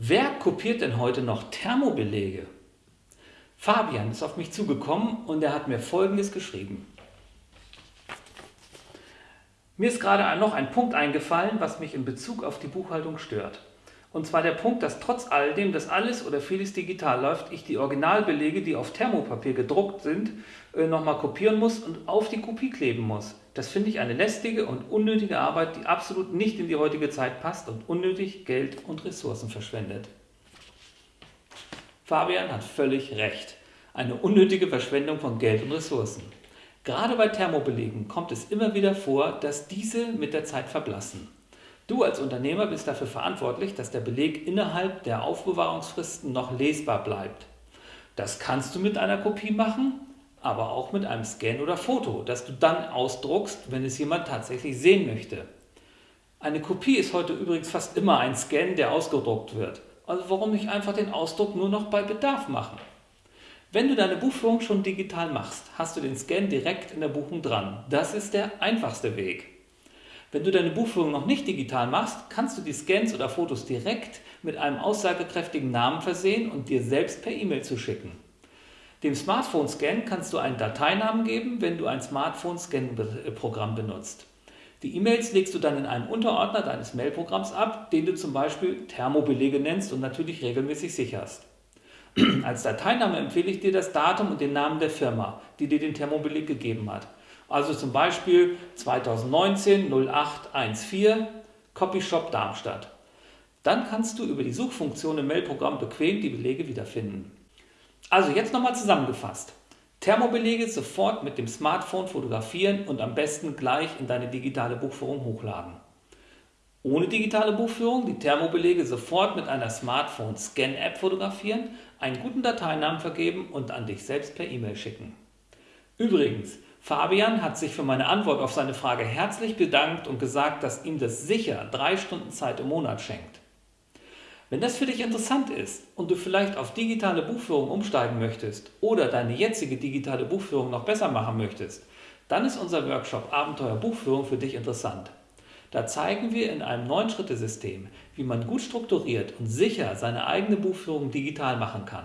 Wer kopiert denn heute noch Thermobelege? Fabian ist auf mich zugekommen und er hat mir folgendes geschrieben. Mir ist gerade noch ein Punkt eingefallen, was mich in Bezug auf die Buchhaltung stört. Und zwar der Punkt, dass trotz alledem, dass alles oder vieles digital läuft, ich die Originalbelege, die auf Thermopapier gedruckt sind, äh, nochmal kopieren muss und auf die Kopie kleben muss. Das finde ich eine lästige und unnötige Arbeit, die absolut nicht in die heutige Zeit passt und unnötig Geld und Ressourcen verschwendet. Fabian hat völlig recht. Eine unnötige Verschwendung von Geld und Ressourcen. Gerade bei Thermobelegen kommt es immer wieder vor, dass diese mit der Zeit verblassen. Du als Unternehmer bist dafür verantwortlich, dass der Beleg innerhalb der Aufbewahrungsfristen noch lesbar bleibt. Das kannst du mit einer Kopie machen, aber auch mit einem Scan oder Foto, das du dann ausdruckst, wenn es jemand tatsächlich sehen möchte. Eine Kopie ist heute übrigens fast immer ein Scan, der ausgedruckt wird. Also warum nicht einfach den Ausdruck nur noch bei Bedarf machen? Wenn du deine Buchführung schon digital machst, hast du den Scan direkt in der Buchung dran. Das ist der einfachste Weg. Wenn du deine Buchführung noch nicht digital machst, kannst du die Scans oder Fotos direkt mit einem aussagekräftigen Namen versehen und dir selbst per E-Mail zuschicken. Dem Smartphone-Scan kannst du einen Dateinamen geben, wenn du ein Smartphone-Scan-Programm benutzt. Die E-Mails legst du dann in einem Unterordner deines Mailprogramms ab, den du zum Beispiel Thermobelege nennst und natürlich regelmäßig sicherst. Als Dateiname empfehle ich dir das Datum und den Namen der Firma, die dir den Thermobeleg gegeben hat. Also zum Beispiel 2019 0814 Copyshop Darmstadt. Dann kannst du über die Suchfunktion im Mailprogramm bequem die Belege wiederfinden. Also jetzt nochmal zusammengefasst. Thermobelege sofort mit dem Smartphone fotografieren und am besten gleich in deine digitale Buchführung hochladen. Ohne digitale Buchführung die Thermobelege sofort mit einer Smartphone-Scan-App fotografieren, einen guten Dateinamen vergeben und an dich selbst per E-Mail schicken. Übrigens, Fabian hat sich für meine Antwort auf seine Frage herzlich bedankt und gesagt, dass ihm das sicher drei Stunden Zeit im Monat schenkt. Wenn das für dich interessant ist und du vielleicht auf digitale Buchführung umsteigen möchtest oder deine jetzige digitale Buchführung noch besser machen möchtest, dann ist unser Workshop Abenteuer Buchführung für dich interessant. Da zeigen wir in einem neuen Schrittesystem, wie man gut strukturiert und sicher seine eigene Buchführung digital machen kann.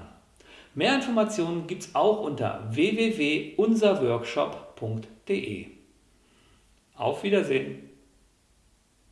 Mehr Informationen gibt es auch unter www.unserworkshop.de. Auf Wiedersehen!